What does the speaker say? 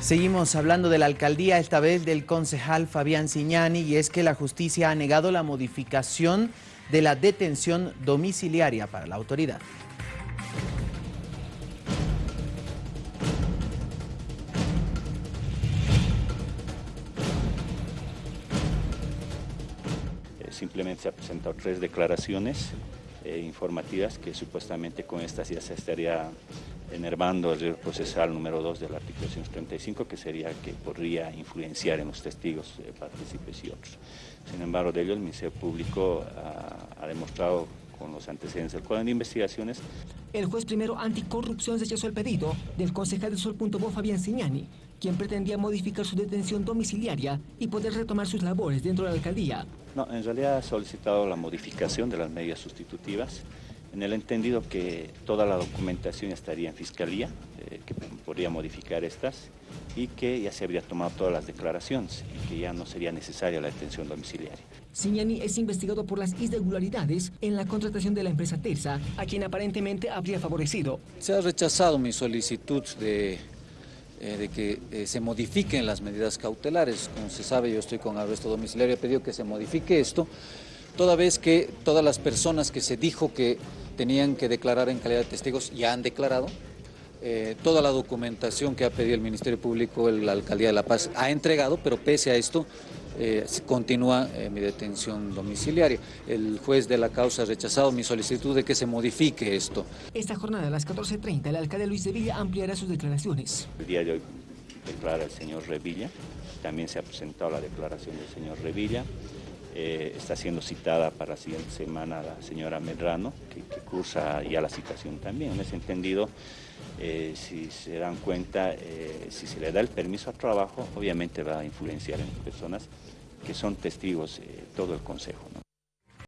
Seguimos hablando de la alcaldía, esta vez del concejal Fabián Ciñani, y es que la justicia ha negado la modificación de la detención domiciliaria para la autoridad. Eh, simplemente se han presentado tres declaraciones eh, informativas que supuestamente con estas ya se estaría enervando el procesal número 2 del artículo 135, que sería que podría influenciar en los testigos, eh, partícipes y otros. Sin embargo, de ello el Ministerio Público ha, ha demostrado con los antecedentes del Código de Investigaciones. El juez primero anticorrupción rechazó el pedido del concejal de Sol.bo Fabián Signani, quien pretendía modificar su detención domiciliaria y poder retomar sus labores dentro de la alcaldía. No, en realidad ha solicitado la modificación de las medidas sustitutivas en el entendido que toda la documentación estaría en Fiscalía, eh, que podría modificar estas, y que ya se habría tomado todas las declaraciones y que ya no sería necesaria la detención domiciliaria. Signani es investigado por las irregularidades en la contratación de la empresa Terza, a quien aparentemente habría favorecido. Se ha rechazado mi solicitud de, eh, de que eh, se modifiquen las medidas cautelares. Como se sabe, yo estoy con arresto domiciliario, he pedido que se modifique esto, toda vez que todas las personas que se dijo que tenían que declarar en calidad de testigos ya han declarado, eh, toda la documentación que ha pedido el Ministerio Público, la Alcaldía de La Paz, ha entregado, pero pese a esto, eh, continúa eh, mi detención domiciliaria. El juez de la causa ha rechazado mi solicitud de que se modifique esto. Esta jornada a las 14.30, el alcalde Luis de Villa ampliará sus declaraciones. El día de hoy declara el señor Revilla, también se ha presentado la declaración del señor Revilla. Eh, está siendo citada para la siguiente semana la señora Medrano, que, que cursa ya la citación también. En ese entendido, eh, si se dan cuenta, eh, si se le da el permiso a trabajo, obviamente va a influenciar en personas que son testigos todo el Consejo. ¿no?